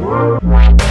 Bye.